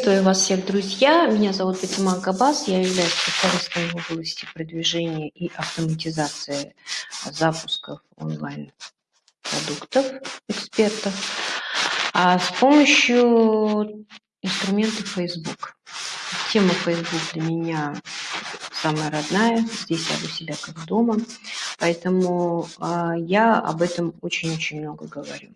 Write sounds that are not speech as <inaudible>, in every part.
Приветствую вас всех, друзья! Меня зовут Фатима Габас, я являюсь специалистом в области продвижения и автоматизации запусков онлайн-продуктов, экспертов, а с помощью инструмента Facebook. Тема Facebook для меня самая родная, здесь я у себя как дома, поэтому э, я об этом очень-очень много говорю.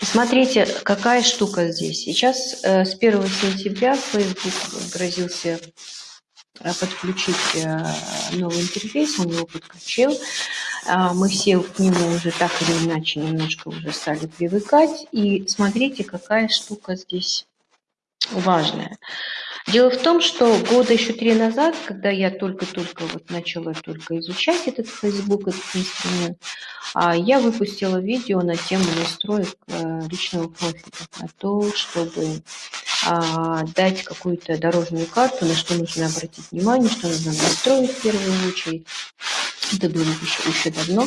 Смотрите, какая штука здесь. Сейчас э, с 1 сентября Facebook грозился э, подключить э, новый интерфейс, он его подключил. Э, мы все к нему уже так или иначе немножко уже стали привыкать. И смотрите, какая штука здесь важная. Дело в том, что года еще три назад, когда я только-только вот начала только изучать этот Facebook, этот инструмент, а, я выпустила видео на тему настроек э, личного профиля, на то, чтобы а, дать какую-то дорожную карту, на что нужно обратить внимание, что нужно настроить в первую очередь. Это было еще, давно.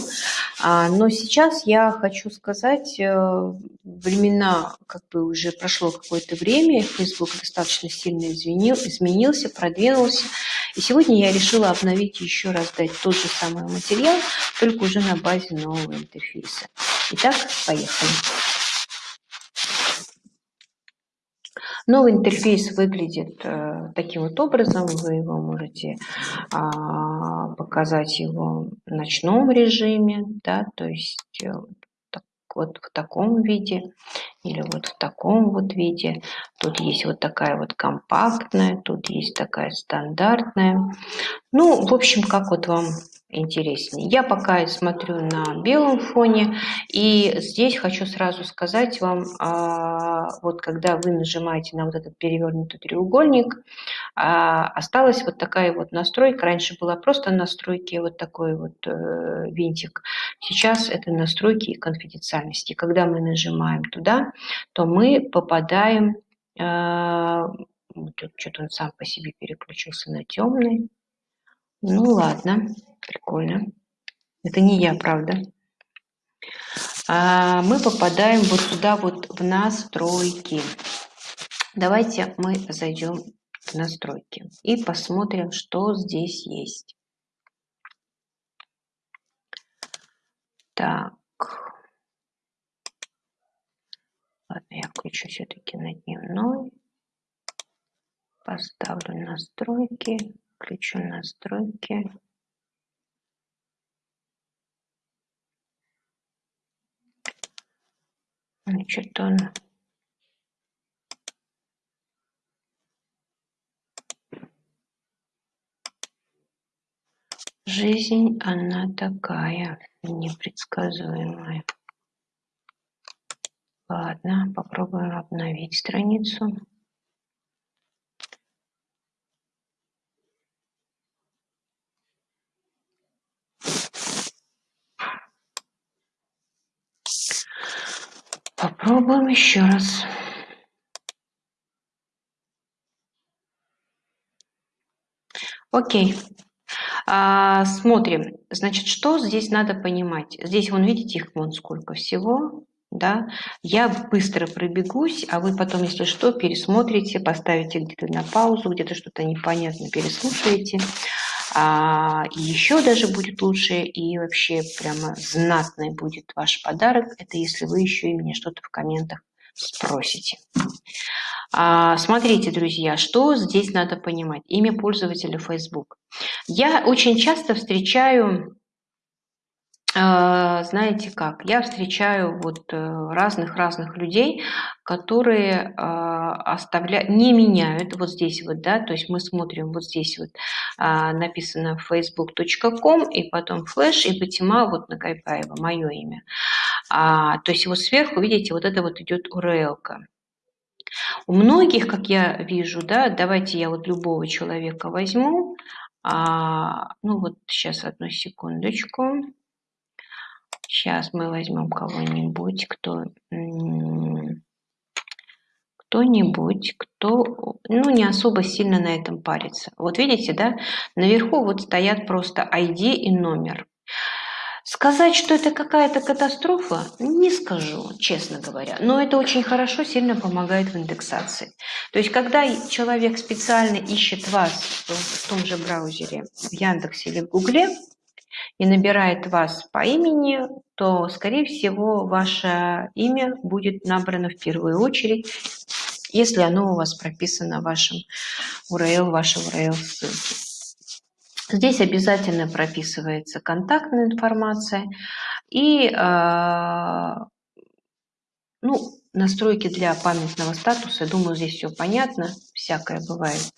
Но сейчас я хочу сказать, э, времена, как бы уже прошло какое-то время, Facebook достаточно сильно изменил, изменился, продвинулся. И сегодня я решила обновить еще раз, дать тот же самый материал, только уже на базе нового интерфейса. Итак, поехали. Новый интерфейс выглядит э, таким вот образом. Вы его можете э, показать его в ночном режиме, да, то есть э, вот в таком виде или вот в таком вот виде. Тут есть вот такая вот компактная, тут есть такая стандартная. Ну, в общем, как вот вам интереснее. Я пока смотрю на белом фоне, и здесь хочу сразу сказать вам, а, вот когда вы нажимаете на вот этот перевернутый треугольник, а, осталась вот такая вот настройка. Раньше была просто настройки, вот такой вот э, винтик. Сейчас это настройки и конфиденциальности. Когда мы нажимаем туда, то мы попадаем а, что-то он сам по себе переключился на темный. Ну ладно, прикольно. Это не я, правда. А мы попадаем вот сюда вот в настройки. Давайте мы зайдем в настройки и посмотрим, что здесь есть. Так. Ладно, я включу все-таки на дневной. Поставлю настройки. Включу настройки. Значит, он Жизнь, она такая, непредсказуемая. Ладно, попробуем обновить страницу. Попробуем еще раз. Окей. А, смотрим. Значит, что здесь надо понимать? Здесь, вон, видите, их вон сколько всего. Да? Я быстро пробегусь, а вы потом, если что, пересмотрите, поставите где-то на паузу, где-то что-то непонятно переслушаете. А еще даже будет лучше и вообще прямо знатный будет ваш подарок. Это если вы еще и меня что-то в комментах спросите. А, смотрите, друзья, что здесь надо понимать. Имя пользователя Facebook. Я очень часто встречаю знаете как, я встречаю вот разных-разных э, людей, которые а, оставляют, не меняют вот здесь вот, да, то есть мы смотрим вот здесь вот а, написано facebook.com и потом флеш и Батима вот на Кайпаева, мое имя. А, то есть вот сверху, видите, вот это вот идет URL. -ка. У многих, как я вижу, да, давайте я вот любого человека возьму, а, ну вот сейчас одну секундочку. Сейчас мы возьмем кого-нибудь, кто кто-нибудь, кто ну, не особо сильно на этом парится. Вот видите, да, наверху вот стоят просто ID и номер. Сказать, что это какая-то катастрофа, не скажу, честно говоря. Но это очень хорошо, сильно помогает в индексации. То есть, когда человек специально ищет вас в том же браузере, в Яндексе или в Гугле, и набирает вас по имени, то, скорее всего, ваше имя будет набрано в первую очередь, если оно у вас прописано в вашем URL, вашей URL ссылки. Здесь обязательно прописывается контактная информация и э, ну, настройки для памятного статуса. Думаю, здесь все понятно, всякое бывает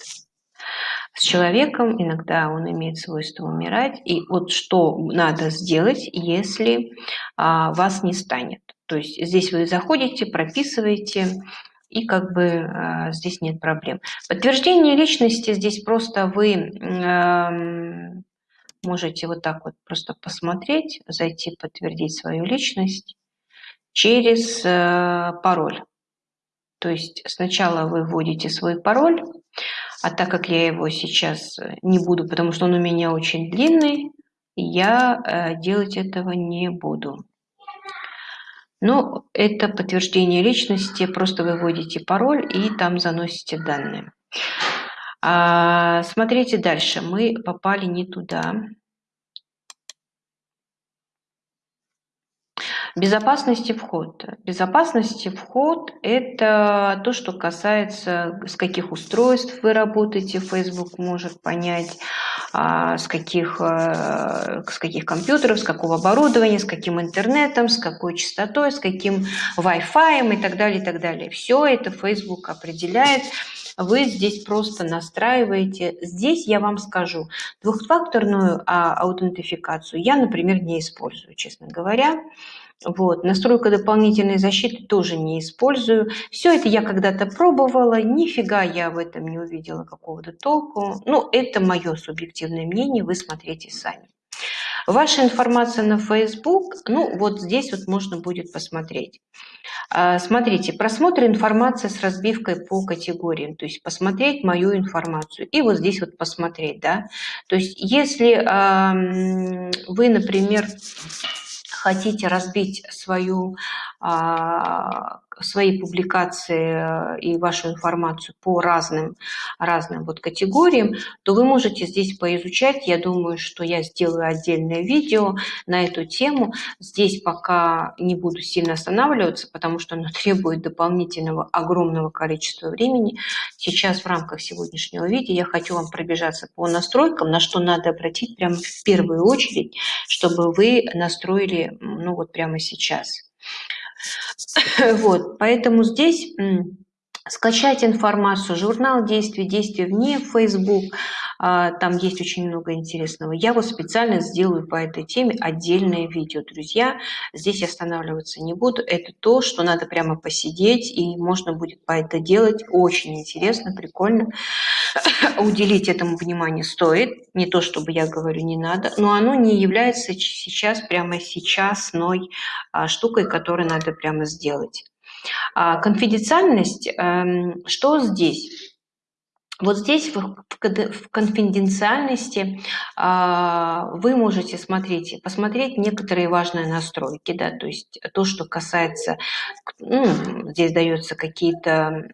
с человеком, иногда он имеет свойство умирать. И вот что надо сделать, если а, вас не станет. То есть здесь вы заходите, прописываете, и как бы э, здесь нет проблем. Подтверждение личности здесь просто вы э, можете вот так вот просто посмотреть, зайти, подтвердить свою личность через э, пароль. То есть сначала вы вводите свой пароль, а так как я его сейчас не буду, потому что он у меня очень длинный, я э, делать этого не буду. Ну, это подтверждение личности, просто выводите пароль и там заносите данные. А, смотрите дальше, мы попали не туда. Безопасности вход. Безопасности вход – это то, что касается, с каких устройств вы работаете, Facebook может понять, а, с каких, э, с каких компьютеров, с какого оборудования, с каким интернетом, с какой частотой, с каким Wi-Fi и так далее, и так далее. Все это Facebook определяет. Вы здесь просто настраиваете. Здесь я вам скажу, двухфакторную а, аутентификацию я, например, не использую, честно говоря. Вот. Настройка дополнительной защиты тоже не использую. Все это я когда-то пробовала, нифига я в этом не увидела какого-то толку. Ну, это мое субъективное мнение, вы смотрите сами. Ваша информация на Facebook, ну вот здесь вот можно будет посмотреть. А, смотрите, просмотр информации с разбивкой по категориям, то есть посмотреть мою информацию и вот здесь вот посмотреть, да. То есть если вы, например, хотите разбить свою, а, свои публикации э, и вашу информацию по разным, разным вот категориям, то вы можете здесь поизучать. Я думаю, что я сделаю отдельное видео на эту тему. Здесь пока не буду сильно останавливаться, потому что оно <laughs> требует дополнительного огромного количества времени. Сейчас в рамках сегодняшнего видео я хочу вам пробежаться по настройкам, на что надо обратить прямо в первую очередь, чтобы вы настроили ну вот прямо сейчас. Вот, поэтому здесь скачать информацию, журнал действий, действия вне Facebook, там есть очень много интересного. Я вот специально сделаю по этой теме отдельное видео, друзья. Здесь останавливаться не буду. Это то, что надо прямо посидеть, и можно будет по это делать. Очень интересно, прикольно. <coughs> Уделить этому внимание стоит. Не то, чтобы я говорю, не надо, но оно не является сейчас, прямо сейчасной а, штукой, которую надо прямо сделать. А, конфиденциальность, эм, что здесь? Вот здесь в конфиденциальности а, вы можете смотреть, посмотреть некоторые важные настройки, да, то есть то, что касается, ну, здесь даются какие-то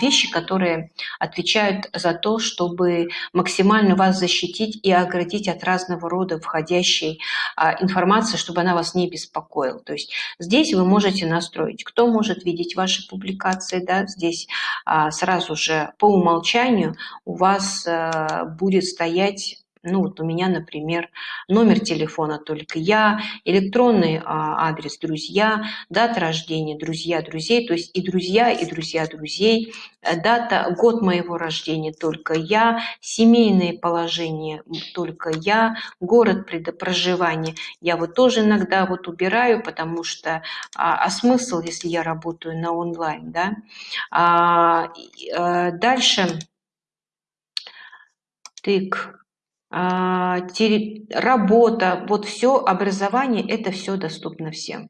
вещи, которые отвечают за то, чтобы максимально вас защитить и оградить от разного рода входящей а, информации, чтобы она вас не беспокоила. То есть здесь вы можете настроить, кто может видеть ваши публикации, да, здесь сразу же по умолчанию умолчанию у вас э, будет стоять ну вот у меня, например, номер телефона только я, электронный а, адрес друзья, дата рождения друзья друзей, то есть и друзья, и друзья друзей, э, дата, год моего рождения только я, семейное положение только я, город проживания я вот тоже иногда вот убираю, потому что, а, а смысл, если я работаю на онлайн, да? А, э, дальше. Тык, а, работа, вот все образование, это все доступно всем.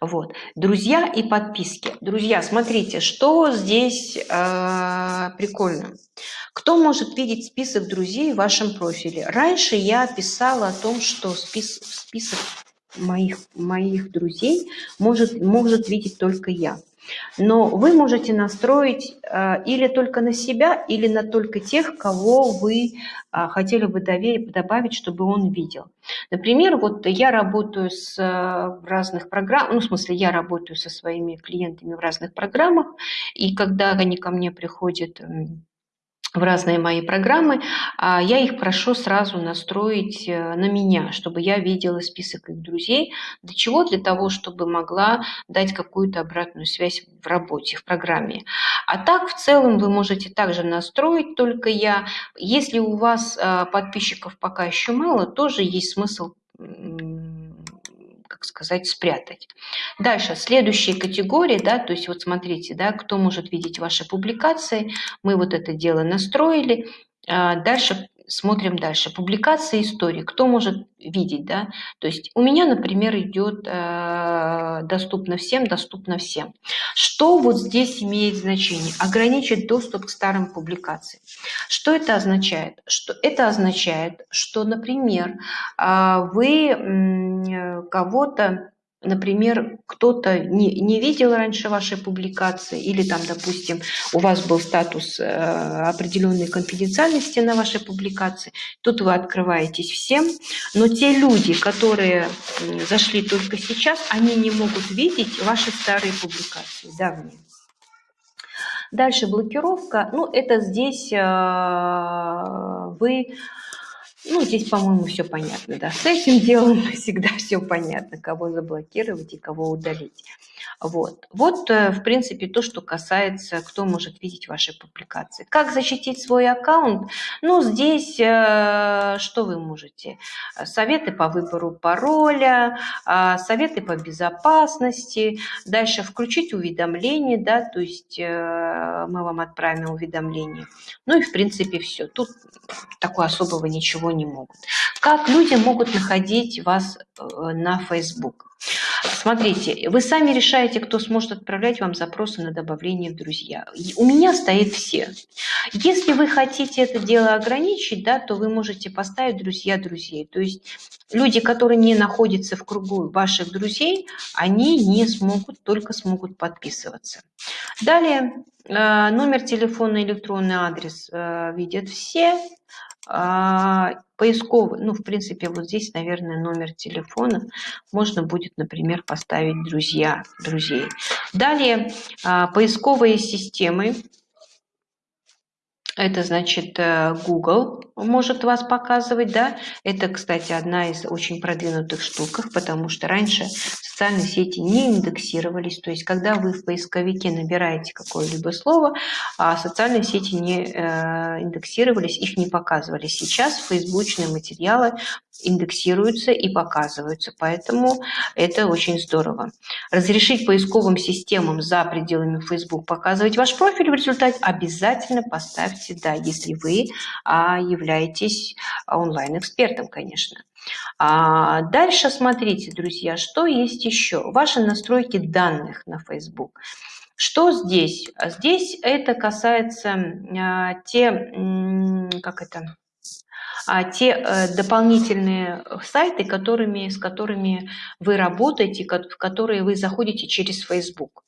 Вот. Друзья и подписки. Друзья, смотрите, что здесь э, прикольно. Кто может видеть список друзей в вашем профиле? Раньше я писала о том, что спис, список моих, моих друзей может, может видеть только я. Но вы можете настроить э, или только на себя, или на только тех, кого вы э, хотели бы добавить, чтобы он видел. Например, вот я работаю с э, разных программ, ну, в смысле, я работаю со своими клиентами в разных программах, и когда они ко мне приходят в разные мои программы, а я их прошу сразу настроить э, на меня, чтобы я видела список их друзей. Для чего? Для того, чтобы могла дать какую-то обратную связь в работе, в программе. А так, в целом, вы можете также настроить, только я. Если у вас э, подписчиков пока еще мало, тоже есть смысл как сказать, спрятать. Дальше, следующие категории, да, то есть вот смотрите, да, кто может видеть ваши публикации, мы вот это дело настроили. А, дальше смотрим дальше. Публикация истории. Кто может видеть, да? То есть у меня, например, идет э, доступно всем, доступно всем. Что вот здесь имеет значение? Ограничить доступ к старым публикациям. Что это означает? Что это означает, что, например, э, вы э, кого-то например, кто-то не, не видел раньше вашей публикации, или там, допустим, у вас был статус э, определенной конфиденциальности на вашей публикации, тут вы открываетесь всем, но те люди, которые зашли только сейчас, они не могут видеть ваши старые публикации, давние. Дальше блокировка, ну это здесь э, вы ну, здесь, по-моему, все понятно, да. С этим делом <laughs> всегда все понятно, кого заблокировать и кого удалить. Вот. Вот, э, в принципе, то, что касается, кто может видеть ваши публикации. Как защитить свой аккаунт? Ну, здесь э, что вы можете? Советы по выбору пароля, э, советы по безопасности. Дальше включить уведомления, да, то есть э, мы вам отправим уведомление. Ну и, в принципе, все. Тут такого особого ничего не могут. Как люди могут находить вас на Facebook? Смотрите, вы сами решаете, кто сможет отправлять вам запросы на добавление в друзья. У меня стоит все. Если вы хотите это дело ограничить, да, то вы можете поставить друзья друзей. То есть люди, которые не находятся в кругу ваших друзей, они не смогут, только смогут подписываться. Далее, э, номер телефона, электронный адрес э, видят все. А, поисковый, ну, в принципе, вот здесь, наверное, номер телефона. Можно будет, например, поставить друзья, друзей. Далее, а, поисковые системы. Это значит э, Google может вас показывать, да. Это, кстати, одна из очень продвинутых штук, потому что раньше социальные сети не индексировались. То есть, когда вы в поисковике набираете какое-либо слово, а социальные сети не э, индексировались, их не показывали. Сейчас фейсбучные материалы индексируются и показываются, поэтому это очень здорово. Разрешить поисковым системам за пределами Facebook показывать ваш профиль в результате обязательно поставьте «да», если вы а, являетесь онлайн-экспертом, конечно. А дальше смотрите, друзья, что есть еще. Ваши настройки данных на Facebook. Что здесь? Здесь это касается а, те, как это, а, те э, дополнительные сайты, которыми, с которыми вы работаете, в которые вы заходите через Facebook.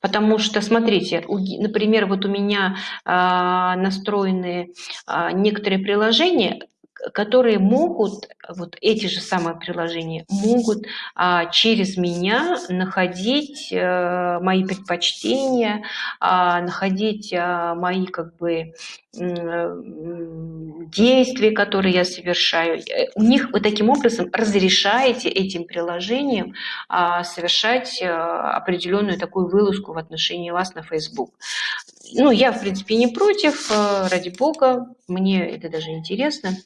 Потому что, смотрите, например, вот у меня а, настроены а, некоторые приложения, которые могут, вот эти же самые приложения, могут а, через меня находить а, мои предпочтения, а, находить а, мои как бы действия, которые я совершаю. Э, у них вы таким образом разрешаете этим приложениям а, совершать а, определенную такую вылазку в отношении вас на Facebook. Ну, я, в принципе, не против, э, ради бога, мне это даже интересно.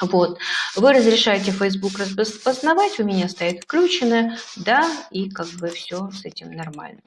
Вот. Вы разрешаете Facebook распознавать, у меня стоит включенное, да, и как бы все с этим нормально.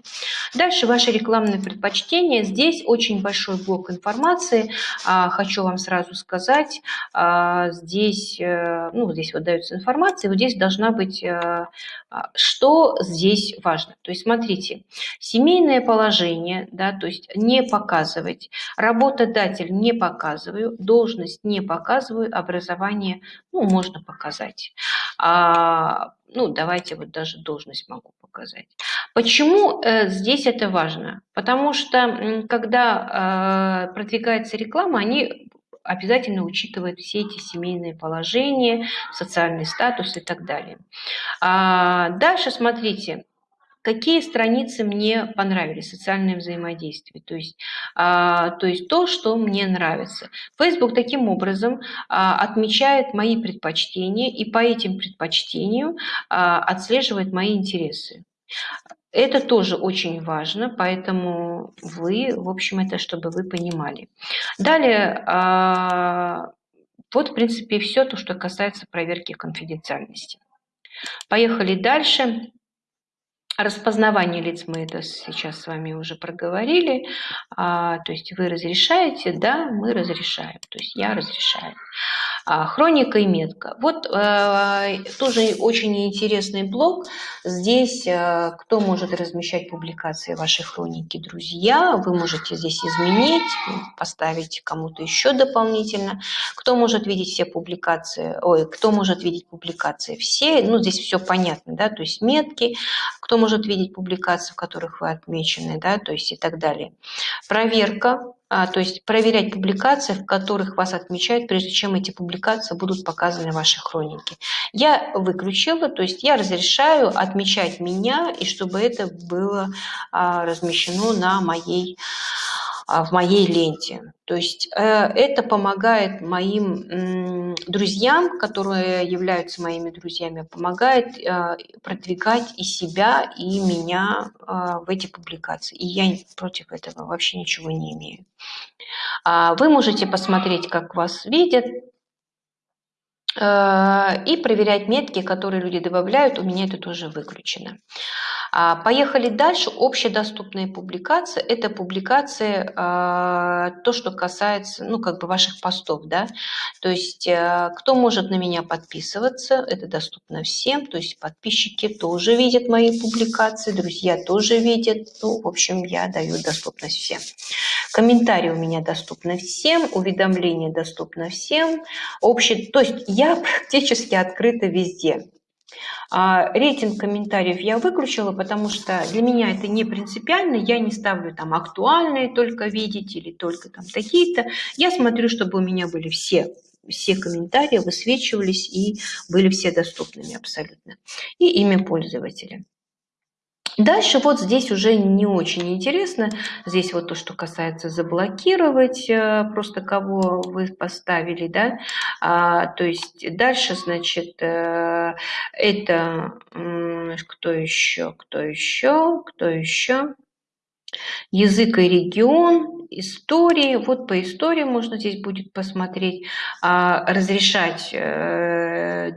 Дальше ваши рекламные предпочтения. Здесь очень большой блок информации. А, хочу вам сразу сказать, а, здесь, э, ну, здесь вот дается информация, вот здесь должна быть, э, а, что здесь важно. То есть смотрите, семейное положение, да, то есть не показывать, работодатель не показываю, должность не показываю, образование образование, ну, можно показать. А, ну, давайте вот даже должность могу показать. Почему э, здесь это важно? Потому что, когда э, продвигается реклама, они обязательно учитывают все эти семейные положения, социальный статус и так далее. А дальше смотрите, какие страницы мне понравились, социальное взаимодействие, то есть, а, то есть то, что мне нравится. Facebook таким образом а, отмечает мои предпочтения и по этим предпочтениям а, отслеживает мои интересы. Это тоже очень важно, поэтому вы, в общем, это чтобы вы понимали. Далее, а, вот, в принципе, все то, что касается проверки конфиденциальности. Поехали дальше. Распознавание лиц мы это сейчас с вами уже проговорили. А, то есть вы разрешаете, да, мы разрешаем. То есть я разрешаю. А, хроника и метка. Вот э, тоже очень интересный блог. Здесь э, кто может размещать публикации вашей хроники? Друзья. Вы можете здесь изменить, поставить кому-то еще дополнительно. Кто может видеть все публикации? Ой, кто может видеть публикации? Все. Ну, здесь все понятно, да, то есть метки. Кто может видеть публикации, в которых вы отмечены, да, то есть и так далее. Проверка то есть проверять публикации, в которых вас отмечают, прежде чем эти публикации будут показаны в вашей хронике. Я выключила, то есть я разрешаю отмечать меня, и чтобы это было а, размещено на моей а, в моей ленте. То есть э, это помогает моим друзьям, которые являются моими друзьями, помогает э, продвигать и себя, и меня э, в эти публикации. И я против этого вообще ничего не имею. А вы можете посмотреть, как вас видят, и проверять метки, которые люди добавляют. У меня это тоже выключено. А, поехали дальше. Общедоступные публикации – это публикации, а, то, что касается, ну, как бы ваших постов, да. То есть, э, кто может на меня подписываться, это доступно всем. То есть, подписчики тоже видят мои публикации, друзья тоже видят. Ну, в общем, я даю доступность всем. Комментарии у меня доступны всем, уведомления доступны всем. Общий, то есть, я <laughs> практически открыта везде. А рейтинг комментариев я выключила, потому что для меня это не принципиально. Я не ставлю там актуальные только видеть или только там такие-то. Я смотрю, чтобы у меня были все все комментарии высвечивались и были все доступными абсолютно. И имя пользователя. Дальше вот здесь уже не очень интересно. Здесь вот то, что касается заблокировать э, просто кого вы поставили, да. А, то есть дальше, значит, э, это кто еще, кто еще, кто еще. Язык и регион, истории. Вот по истории можно здесь будет посмотреть, а, разрешать э,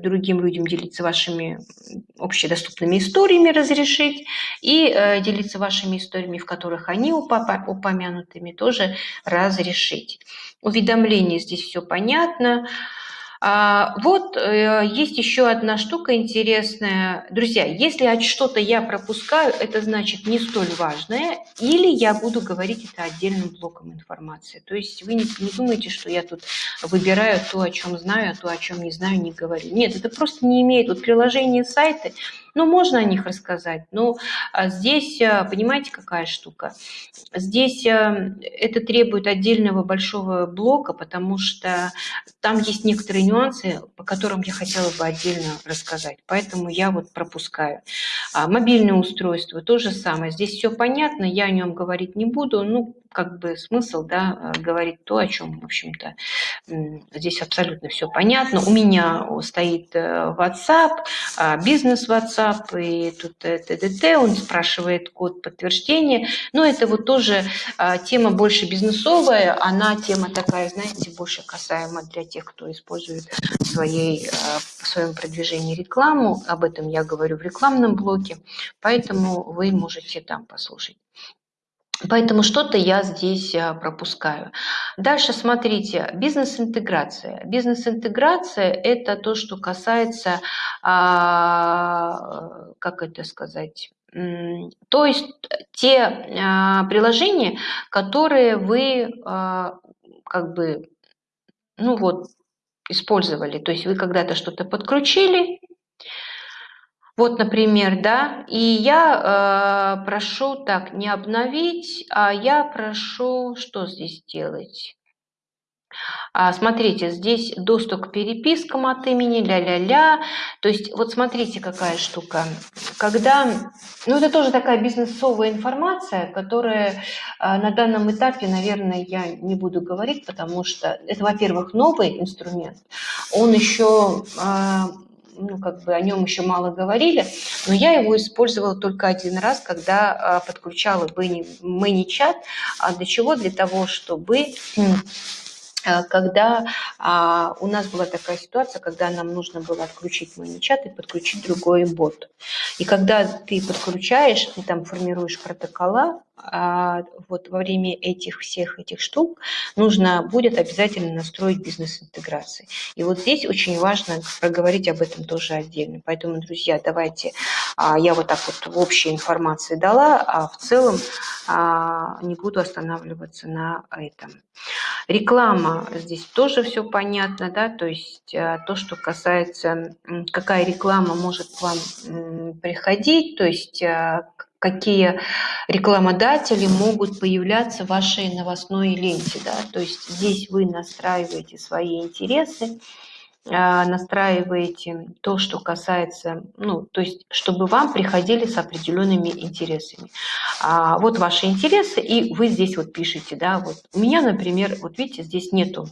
другим людям делиться вашими общедоступными историями, разрешить, и э, делиться вашими историями, в которых они упомянутыми, тоже разрешить. Уведомления здесь все понятно. А, вот э, есть еще одна штука интересная. Друзья, если что-то я пропускаю, это значит не столь важное, или я буду говорить это отдельным блоком информации. То есть вы не, не думайте, что я тут выбираю то, о чем знаю, а то, о чем не знаю, не говорю. Нет, это просто не имеет. Вот приложение сайты, ну, можно о них рассказать, но а, здесь, а, понимаете, какая штука? Здесь а, это требует отдельного большого блока, потому что там есть некоторые нюансы, по которым я хотела бы отдельно рассказать. Поэтому я вот пропускаю. Мобильное устройство то же самое. Здесь все понятно, я о нем говорить не буду. Ну, как бы смысл, да, говорить то, о чем, в общем-то, здесь абсолютно все понятно. У меня стоит э, WhatsApp, а, бизнес WhatsApp, и тут ТДТ, он спрашивает код подтверждения. Но это вот тоже а, тема больше бизнесовая, она тема такая, знаете, больше касаема для тех, кто использует в, своей, а, в своем продвижении рекламу. Об этом я говорю в рекламном блоке, поэтому вы можете там послушать. Поэтому что-то я здесь а, пропускаю. Дальше смотрите, бизнес-интеграция. Бизнес-интеграция – это то, что касается, а, как это сказать, то есть те а, приложения, которые вы как бы, ну вот, использовали. То есть вы когда-то что-то подключили, вот, например, да, и я э, прошу так, не обновить, а я прошу, что здесь делать? А, смотрите, здесь доступ к перепискам от имени, ля-ля-ля. То есть, вот смотрите, какая штука. Когда, ну это тоже такая бизнесовая информация, которая э, на данном этапе, наверное, я не буду говорить, потому что это, во-первых, новый инструмент. Он еще... Э, ну, как бы о нем еще мало говорили, но я его использовала только один раз, когда а, подключала ManyChat. А для чего? Для того, чтобы когда а, у нас была такая ситуация, когда нам нужно было отключить ManyChat и подключить другой бот. И когда ты подключаешь, ты там формируешь протокола, а, вот во время этих всех этих штук нужно будет обязательно настроить бизнес-интеграции. И вот здесь очень важно проговорить об этом тоже отдельно. Поэтому, друзья, давайте, а, я вот так вот в общей информации дала, а в целом а, не буду останавливаться на этом. Реклама, здесь тоже все понятно, да, то есть а, то, что касается, какая реклама может к вам приходить, то есть а, какие рекламодатели могут появляться в вашей новостной ленте. Да? То есть здесь вы настраиваете свои интересы, настраиваете то, что касается, ну, то есть, чтобы вам приходили с определенными интересами. А, вот ваши интересы, и вы здесь вот пишете, да, вот у меня, например, вот видите, здесь нету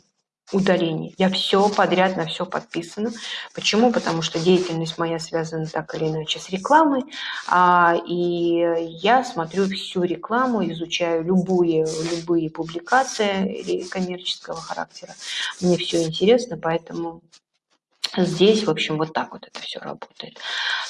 удалений. Я все подряд на все подписана. Почему? Потому что деятельность моя связана так или иначе с рекламой, а, и я смотрю всю рекламу, изучаю любые, любые публикации коммерческого характера. Мне все интересно, поэтому Здесь, в общем, вот так вот это все работает.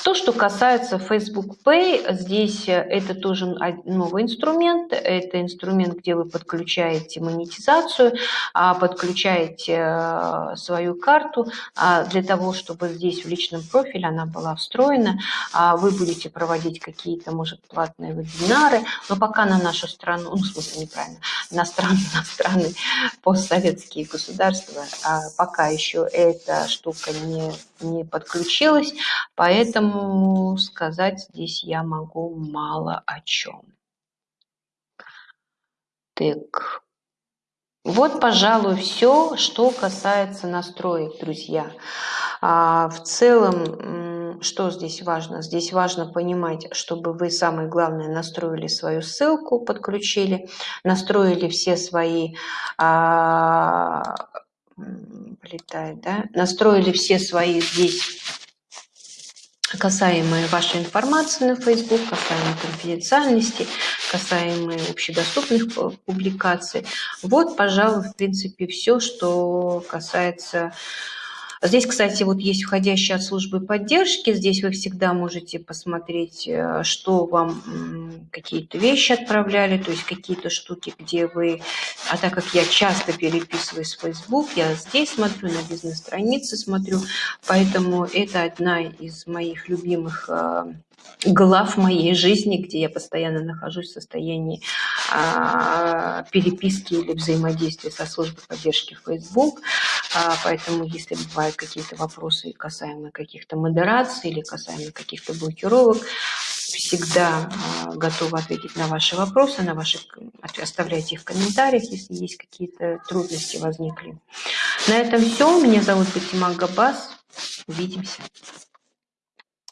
То, что касается Facebook Pay, здесь э, это тоже новый инструмент. Это инструмент, где вы подключаете монетизацию, а, подключаете э, свою карту а, для того, чтобы здесь в личном профиле она была встроена. А, вы будете проводить какие-то, может, платные вебинары, но пока на нашу страну, ну, в смысле неправильно, на страны, <laughs> на страны постсоветские государства, пока еще эта штука не, не подключилась, поэтому сказать здесь я могу мало о чем. Так, вот, пожалуй, все, что касается настроек, друзья. А, в целом, что здесь важно? Здесь важно понимать, чтобы вы, самое главное, настроили свою ссылку, подключили, настроили все свои а, полетает, да, настроили все свои здесь касаемые вашей информации на Facebook, касаемые конфиденциальности, касаемые общедоступных публикаций. Вот, пожалуй, в принципе, все, что касается Здесь, кстати, вот есть входящие от службы поддержки. Здесь вы всегда можете посмотреть, э, что вам какие-то вещи отправляли, то есть какие-то штуки, где вы... А так как я часто переписываюсь в Facebook, я здесь смотрю, на бизнес-странице смотрю, поэтому это одна из моих любимых э, глав моей жизни, где я постоянно нахожусь в состоянии а, переписки или взаимодействия со службой поддержки Facebook. А, поэтому, если бывают какие-то вопросы касаемые каких-то модераций или касаемые каких-то блокировок, всегда а, готова ответить на ваши вопросы, на ваши, оставляйте их в комментариях, если есть какие-то трудности возникли. На этом все. Меня зовут Фатима Габас. Увидимся.